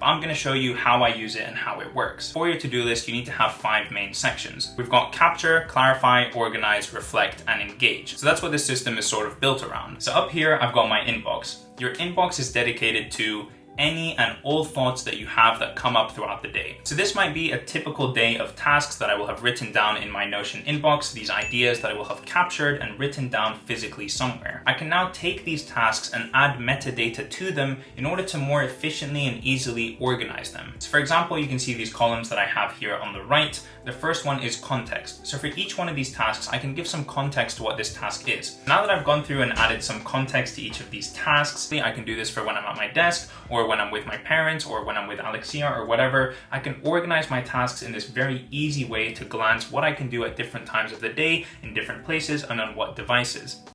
but I'm going to show you how I use it and how it works. For your to-do list, you need to have five main sections. We've got capture, clarify, organize, reflect, and engage. So that's what this system is sort of built around. So up here, I've got my inbox. Your inbox is dedicated to any and all thoughts that you have that come up throughout the day. So this might be a typical day of tasks that I will have written down in my Notion inbox, these ideas that I will have captured and written down physically somewhere. I can now take these tasks and add metadata to them in order to more efficiently and easily organize them. So for example, you can see these columns that I have here on the right. The first one is context. So for each one of these tasks, I can give some context to what this task is. Now that I've gone through and added some context to each of these tasks, I can do this for when I'm at my desk or when I'm with my parents or when I'm with Alexia or whatever, I can organize my tasks in this very easy way to glance what I can do at different times of the day, in different places, and on what devices.